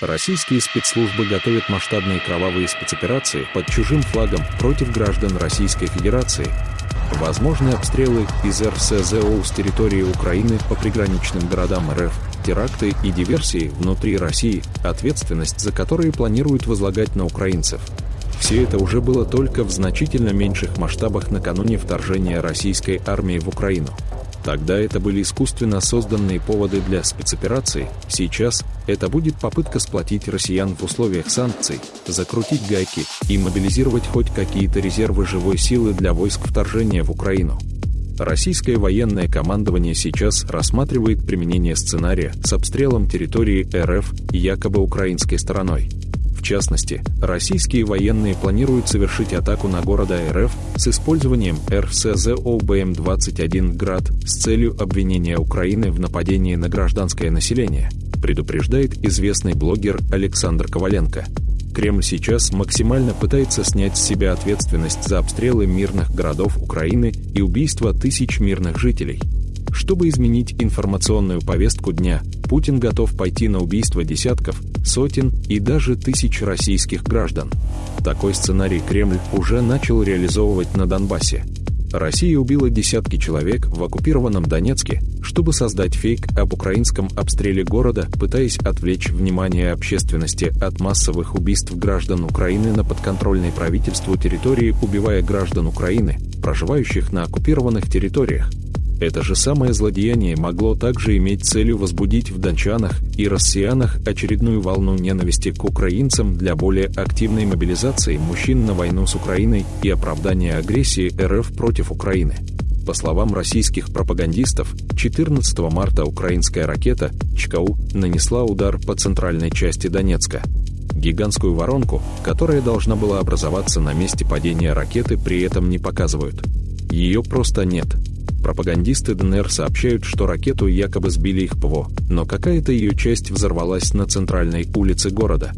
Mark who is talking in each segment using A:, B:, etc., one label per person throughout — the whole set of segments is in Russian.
A: Российские спецслужбы готовят масштабные кровавые спецоперации под чужим флагом против граждан Российской Федерации. Возможны обстрелы из РСЗО с территории Украины по приграничным городам РФ, теракты и диверсии внутри России, ответственность за которые планируют возлагать на украинцев. Все это уже было только в значительно меньших масштабах накануне вторжения российской армии в Украину. Тогда это были искусственно созданные поводы для спецоперации. Сейчас это будет попытка сплотить россиян в условиях санкций, закрутить гайки и мобилизировать хоть какие-то резервы живой силы для войск вторжения в Украину. Российское военное командование сейчас рассматривает применение сценария с обстрелом территории РФ якобы украинской стороной. В частности, российские военные планируют совершить атаку на города РФ с использованием РСЗО-БМ-21 «Град» с целью обвинения Украины в нападении на гражданское население, предупреждает известный блогер Александр Коваленко. Кремль сейчас максимально пытается снять с себя ответственность за обстрелы мирных городов Украины и убийство тысяч мирных жителей – чтобы изменить информационную повестку дня, Путин готов пойти на убийство десятков, сотен и даже тысяч российских граждан. Такой сценарий Кремль уже начал реализовывать на Донбассе. Россия убила десятки человек в оккупированном Донецке, чтобы создать фейк об украинском обстреле города, пытаясь отвлечь внимание общественности от массовых убийств граждан Украины на подконтрольной правительству территории, убивая граждан Украины, проживающих на оккупированных территориях. Это же самое злодеяние могло также иметь целью возбудить в дончанах и россиянах очередную волну ненависти к украинцам для более активной мобилизации мужчин на войну с Украиной и оправдания агрессии РФ против Украины. По словам российских пропагандистов, 14 марта украинская ракета ЧКУ нанесла удар по центральной части Донецка. Гигантскую воронку, которая должна была образоваться на месте падения ракеты, при этом не показывают. Ее просто нет – Пропагандисты ДНР сообщают, что ракету якобы сбили их ПВО, но какая-то ее часть взорвалась на центральной улице города.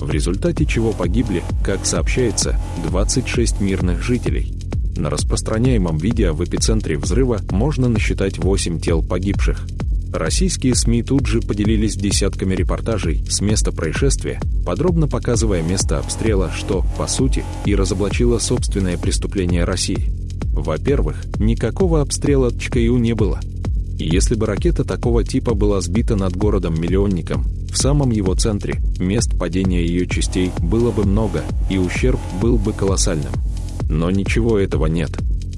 A: В результате чего погибли, как сообщается, 26 мирных жителей. На распространяемом видео в эпицентре взрыва можно насчитать 8 тел погибших. Российские СМИ тут же поделились десятками репортажей с места происшествия, подробно показывая место обстрела, что, по сути, и разоблачило собственное преступление России. Во-первых, никакого обстрела ЧКЮ не было. Если бы ракета такого типа была сбита над городом-миллионником, в самом его центре мест падения ее частей было бы много, и ущерб был бы колоссальным. Но ничего этого нет.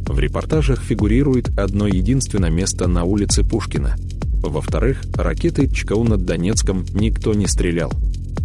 A: В репортажах фигурирует одно единственное место на улице Пушкина. Во-вторых, ракеты ЧКУ над Донецком никто не стрелял.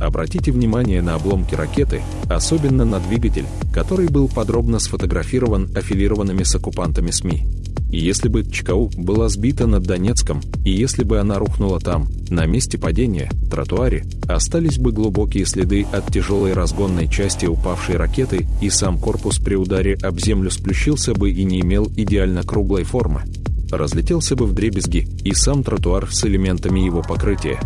A: Обратите внимание на обломки ракеты, особенно на двигатель, который был подробно сфотографирован аффилированными с оккупантами СМИ. Если бы ЧКУ была сбита над Донецком, и если бы она рухнула там, на месте падения, тротуаре, остались бы глубокие следы от тяжелой разгонной части упавшей ракеты, и сам корпус при ударе об землю сплющился бы и не имел идеально круглой формы. Разлетелся бы в дребезги и сам тротуар с элементами его покрытия.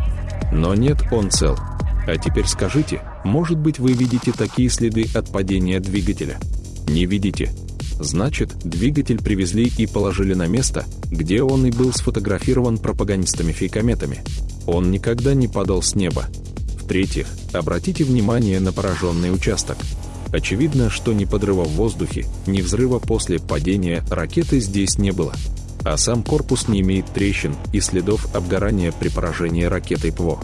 A: Но нет, он цел. А теперь скажите, может быть вы видите такие следы от падения двигателя? Не видите? Значит, двигатель привезли и положили на место, где он и был сфотографирован пропагандистами-фейкометами. Он никогда не падал с неба. В-третьих, обратите внимание на пораженный участок. Очевидно, что ни подрыва в воздухе, ни взрыва после падения ракеты здесь не было. А сам корпус не имеет трещин и следов обгорания при поражении ракетой ПВО.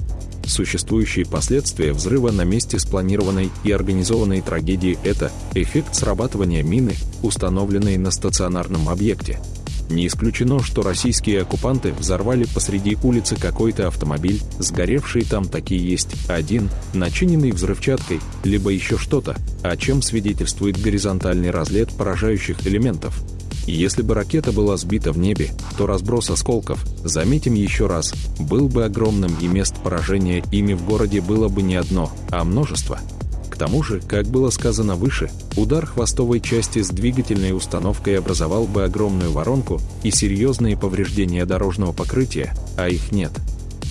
A: Существующие последствия взрыва на месте спланированной и организованной трагедии – это эффект срабатывания мины, установленной на стационарном объекте. Не исключено, что российские оккупанты взорвали посреди улицы какой-то автомобиль, сгоревший там такие есть один, начиненный взрывчаткой, либо еще что-то, о чем свидетельствует горизонтальный разлет поражающих элементов – если бы ракета была сбита в небе, то разброс осколков, заметим еще раз, был бы огромным и мест поражения ими в городе было бы не одно, а множество. К тому же, как было сказано выше, удар хвостовой части с двигательной установкой образовал бы огромную воронку и серьезные повреждения дорожного покрытия, а их нет.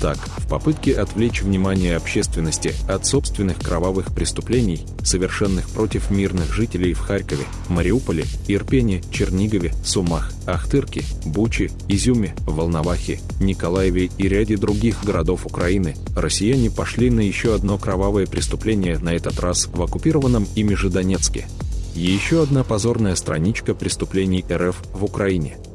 A: Так, в попытке отвлечь внимание общественности от собственных кровавых преступлений, совершенных против мирных жителей в Харькове, Мариуполе, Ирпене, Чернигове, Сумах, Ахтырке, Буче, Изюме, Волновахе, Николаеве и ряде других городов Украины, россияне пошли на еще одно кровавое преступление, на этот раз в оккупированном ими же Донецке. Еще одна позорная страничка преступлений РФ в Украине –